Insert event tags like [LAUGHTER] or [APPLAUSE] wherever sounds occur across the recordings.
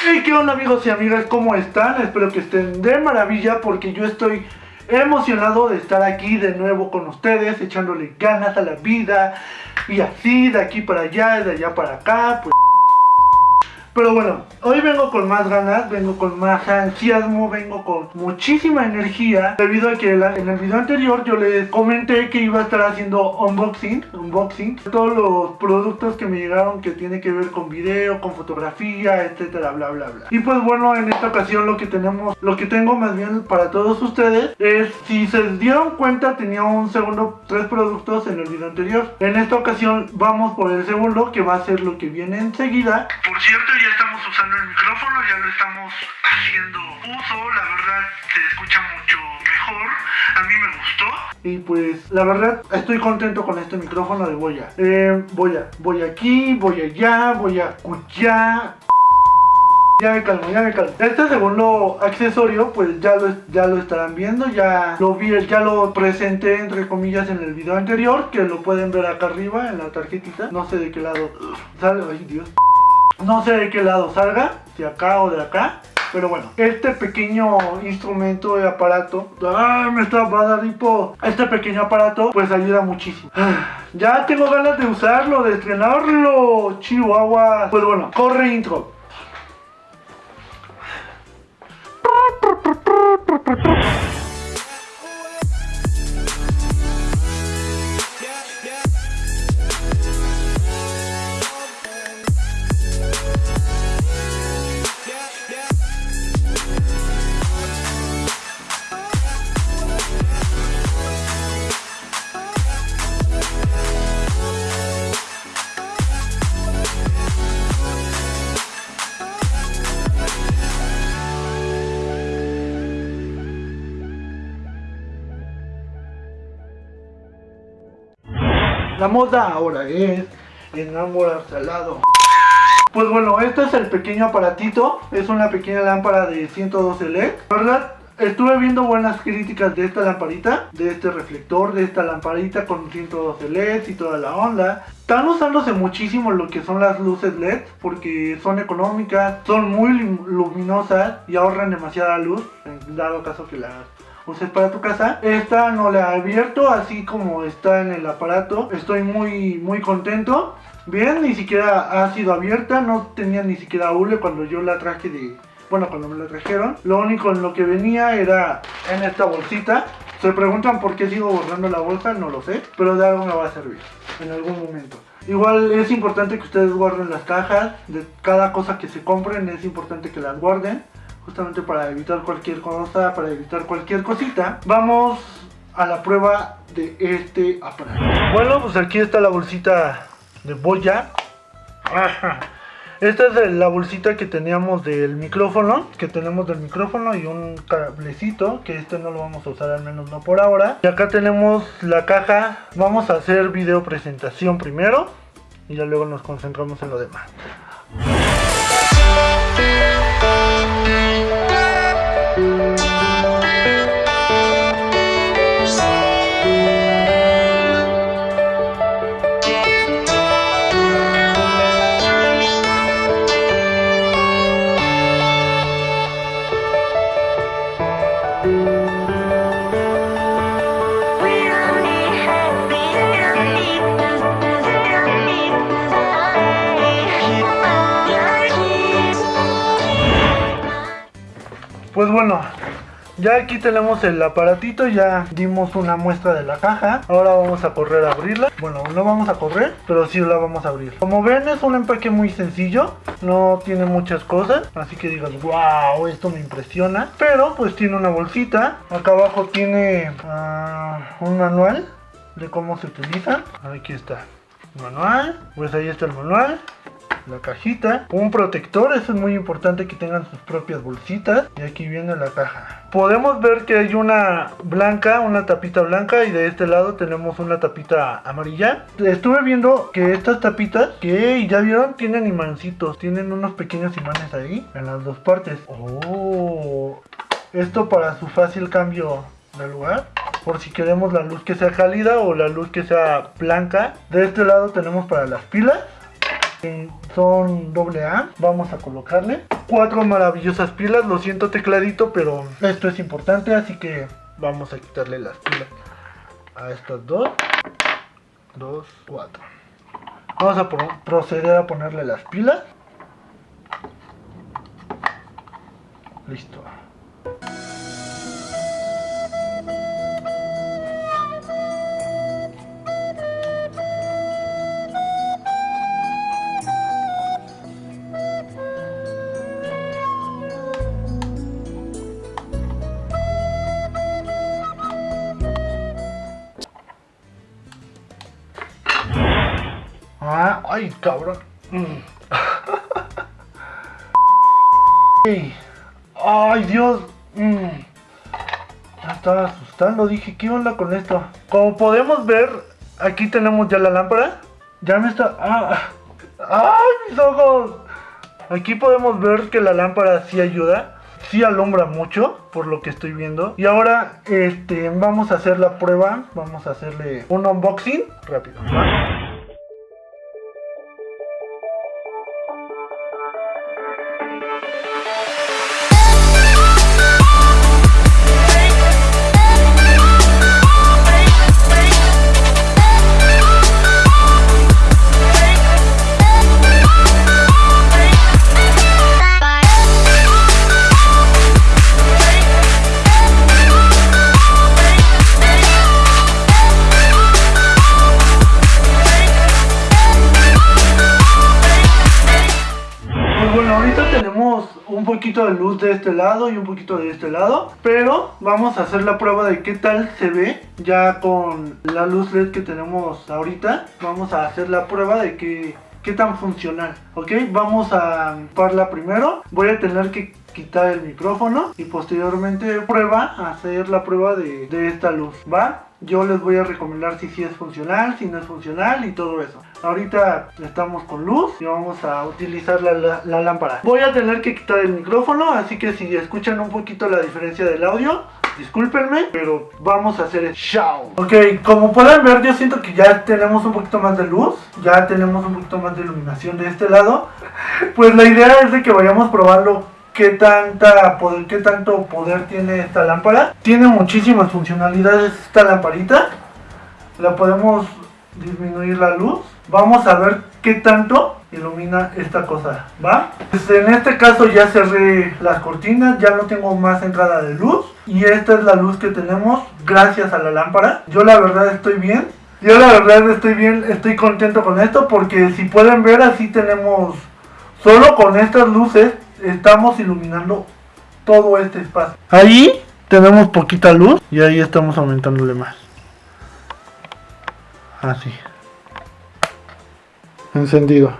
Hey, ¿qué onda amigos y amigas? ¿Cómo están? Espero que estén de maravilla porque yo estoy emocionado de estar aquí de nuevo con ustedes, echándole ganas a la vida y así de aquí para allá, de allá para acá, pues pero bueno, hoy vengo con más ganas, vengo con más entusiasmo, vengo con muchísima energía Debido a que en el video anterior yo les comenté que iba a estar haciendo unboxing Unboxing Todos los productos que me llegaron que tiene que ver con video, con fotografía, etcétera, bla bla bla. Y pues bueno, en esta ocasión lo que tenemos, lo que tengo más bien para todos ustedes Es, si se dieron cuenta tenía un segundo, tres productos en el video anterior. En esta ocasión vamos por el segundo que va a ser lo que viene enseguida. Por cierto ya estamos usando el micrófono, ya lo estamos haciendo uso, la verdad se escucha mucho mejor, a mí me gustó. Y pues la verdad estoy contento con este micrófono de Boya. Eh, voy a, voy aquí, voy allá, voy a escuchar. Ya me calmo, ya me calmo. Este segundo accesorio, pues ya lo, ya lo estarán viendo, ya lo vi, ya lo presenté entre comillas en el video anterior, que lo pueden ver acá arriba en la tarjetita. No sé de qué lado sale, ay Dios. No sé de qué lado salga, si acá o de acá. Pero bueno, este pequeño instrumento de aparato, ¡ay, me está va a! Este pequeño aparato, pues ayuda muchísimo. Ya tengo ganas de usarlo, de estrenarlo, Chihuahua. Pues bueno, corre intro. La moda ahora es enamorarse al lado. Pues bueno, este es el pequeño aparatito. Es una pequeña lámpara de 112 LED. ¿Verdad? Estuve viendo buenas críticas de esta lamparita, de este reflector, de esta lamparita con 112 LEDs y toda la onda. Están usándose muchísimo lo que son las luces LED porque son económicas, son muy luminosas y ahorran demasiada luz, en dado caso que las uses para tu casa. Esta no la abierto así como está en el aparato. Estoy muy muy contento. Bien, ni siquiera ha sido abierta, no tenía ni siquiera hule cuando yo la traje de... Bueno, cuando me la trajeron. Lo único en lo que venía era en esta bolsita. Se preguntan por qué sigo borrando la bolsa, no lo sé. Pero de algo me va a servir en algún momento. Igual es importante que ustedes guarden las cajas de cada cosa que se compren, es importante que las guarden justamente para evitar cualquier cosa, para evitar cualquier cosita. Vamos a la prueba de este aparato. Bueno, pues aquí está la bolsita de Boya. Esta es la bolsita que teníamos del micrófono, que tenemos del micrófono y un cablecito, que este no lo vamos a usar al menos no por ahora. Y acá tenemos la caja, vamos a hacer video presentación primero y ya luego nos concentramos en lo demás. Pues bueno, ya aquí tenemos el aparatito, ya dimos una muestra de la caja. Ahora vamos a correr a abrirla. Bueno, no vamos a correr, pero sí la vamos a abrir. Como ven es un empaque muy sencillo No tiene muchas cosas Así que digas, wow, esto me impresiona Pero pues tiene una bolsita. Acá abajo tiene uh, un manual de cómo se utiliza. Aquí está, manual. Pues ahí está el manual la cajita, un protector, eso es muy importante que tengan sus propias bolsitas y aquí viene la caja. Podemos ver que hay una blanca, una tapita blanca y de este lado tenemos una tapita amarilla. Estuve viendo que estas tapitas, que ya vieron, tienen imancitos, tienen unos pequeños imanes ahí en las dos partes. Oh, esto para su fácil cambio de lugar por si queremos la luz que sea cálida o la luz que sea blanca. De este lado tenemos para las pilas son doble A. Vamos a colocarle. cuatro maravillosas pilas. Lo siento tecladito, pero esto es importante, así que vamos a quitarle las pilas a estas dos. Dos, cuatro. Vamos a proceder a ponerle las pilas. Listo. Ay, cabrón. Mm. [LAUGHS] Ay, Dios. Mm. Ya estaba asustando. Dije, ¿qué onda con esto? Como podemos ver, aquí tenemos ya la lámpara. Ya me está... Ah. ¡Ay, mis ojos! Aquí podemos ver que la lámpara sí ayuda. Sí alumbra mucho, por lo que estoy viendo. Y ahora, este, vamos a hacer la prueba. Vamos a hacerle un unboxing rápido. Poquito de luz de este lado y un poquito de este lado pero vamos a hacer la prueba de qué tal se ve ya con la luz led que tenemos ahorita. Vamos a hacer la prueba de que qué tan funcional ok vamos a parla primero. Voy a tener que quitar el micrófono y posteriormente prueba hacer la prueba de, de esta luz va yo les voy a recomendar si sí es funcional, si no es funcional y todo eso. Ahorita estamos con luz y vamos a utilizar la, lámpara. Voy a tener que quitar el micrófono, así que si escuchan un poquito la diferencia del audio, discúlpenme, pero vamos a hacer el show. Ok, como pueden ver, yo siento que ya tenemos un poquito más de luz, ya tenemos un poquito más de iluminación de este lado. Pues la idea es de que vayamos probando qué tanta qué tanto poder tiene esta lámpara. Tiene muchísimas funcionalidades esta lamparita. La podemos disminuir la luz. Vamos a ver qué tanto ilumina esta cosa, ¿va? Pues en este caso ya cerré las cortinas, ya no tengo más entrada de luz. Y esta es la luz que tenemos gracias a la lámpara. Yo la verdad estoy bien. Yo la verdad estoy bien, estoy contento con esto porque si pueden ver así tenemos, solo con estas luces estamos iluminando todo este espacio. Ahí tenemos poquita luz y ahí estamos aumentándole más. Así. Encendido.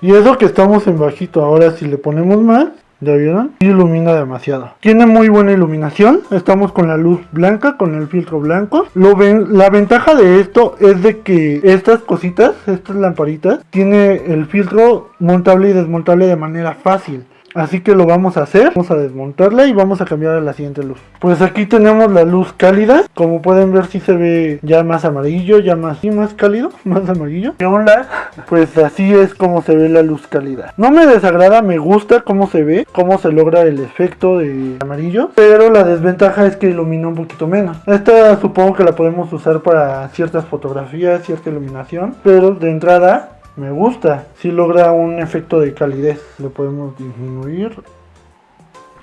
Y eso que estamos en bajito, ahora si le ponemos más, ¿ya vieron? Ilumina demasiado. Tiene muy buena iluminación, estamos con la luz blanca, con el filtro blanco. Lo ven, la ventaja de esto es de que estas cositas, estas lamparitas, tiene el filtro montable y desmontable de manera fácil. Así que lo vamos a hacer, vamos a desmontarla y vamos a cambiar a la siguiente luz. Pues aquí tenemos la luz cálida, como pueden ver si se ve ya más amarillo, ya más, y más cálido, [LAUGHS] más amarillo. ¿Qué onda? Pues así es como se ve la luz cálida. No me desagrada, me gusta cómo se ve, cómo se logra el efecto de amarillo, pero la desventaja es que ilumina un poquito menos. Esta supongo que la podemos usar para ciertas fotografías, cierta iluminación, pero de entrada me gusta. Si logra un efecto de calidez. Lo podemos disminuir.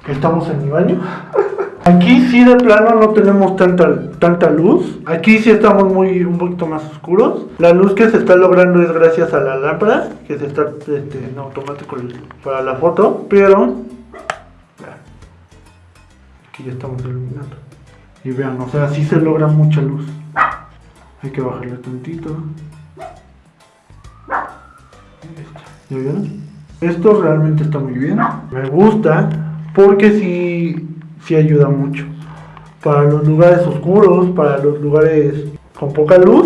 Estamos en mi baño. [LAUGHS] Aquí sí de plano no tenemos tanta, tanta luz. Aquí sí estamos muy un poquito más oscuros. La luz que se está logrando es gracias a la lámpara, que se está este, en automático para la foto. Pero aquí ya estamos iluminando. Y vean, o sea, sí se logra mucha luz. Hay que bajarle tantito. Esto realmente está muy bien. Me gusta porque sí, sí ayuda mucho. Para los lugares oscuros, para los lugares con poca luz,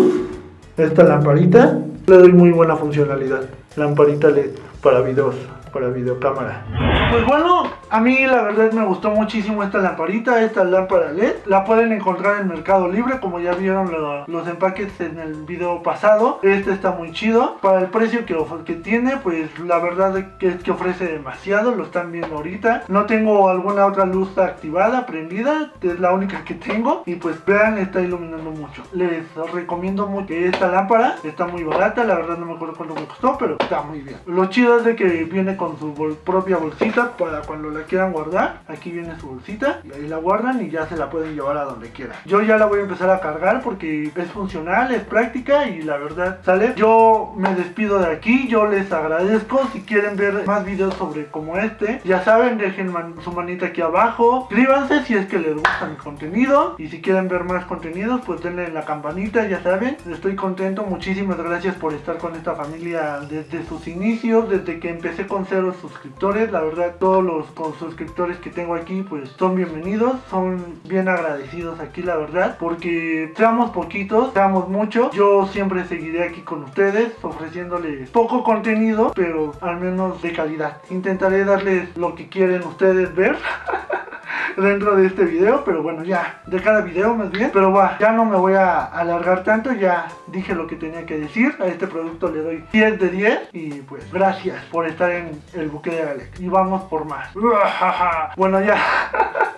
esta lamparita le doy muy buena funcionalidad. Lamparita LED para videos, para videocámara. Pues bueno, A mí la verdad me gustó muchísimo esta lamparita, esta lámpara LED. La pueden encontrar en Mercado Libre, como ya vieron los empaques en el video pasado. Este está muy chido. Para el precio que, que tiene, pues la verdad es que ofrece demasiado. Lo están viendo ahorita. No tengo alguna otra luz activada, prendida. Es la única que tengo. Y pues vean, está iluminando mucho. Les recomiendo mucho esta lámpara. Está muy barata. La verdad no me acuerdo cuánto me costó, pero está muy bien. Lo chido es de que viene con su propia bolsita para cuando la quieran guardar. Aquí viene su bolsita. Y ahí la guardan y ya se la pueden llevar a donde quieran. Yo ya la voy a empezar a cargar porque es funcional, es práctica y la verdad, ¿sale? Yo me despido de aquí. Yo les agradezco. Si quieren ver más videos sobre como este, ya saben, dejen su manita aquí abajo. Suscríbanse si es que les gusta mi contenido. Y si quieren ver más contenidos, pues denle en la campanita, ya saben. Estoy contento. Muchísimas gracias por estar con esta familia desde sus inicios, desde que empecé con cero suscriptores. La verdad, todos los suscriptores que tengo aquí, pues son bienvenidos. Son bien agradecidos aquí, la verdad. Porque seamos poquitos, seamos muchos. Yo siempre seguiré aquí con ustedes, ofreciéndoles poco contenido, pero al menos de calidad. Intentaré darles lo que quieren ustedes ver. [LAUGHS] dentro de este video, pero bueno, ya, de cada video más bien. Pero va, ya no me voy a alargar tanto, ya dije lo que tenía que decir. A este producto le doy 10 de 10 y pues gracias por estar en el buque de Alex. Y vamos por más. [LAUGHS] Bueno, ya. [LAUGHS]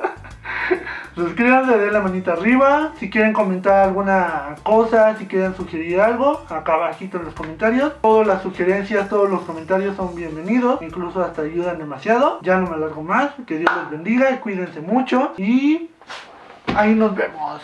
Suscríbanse, denle la manita arriba. Si quieren comentar alguna cosa, si quieren sugerir algo, acá abajito en los comentarios. Todas las sugerencias, todos los comentarios son bienvenidos. Incluso hasta ayudan demasiado. Ya no me alargo más. Que Dios les bendiga y cuídense mucho. Y ahí nos vemos.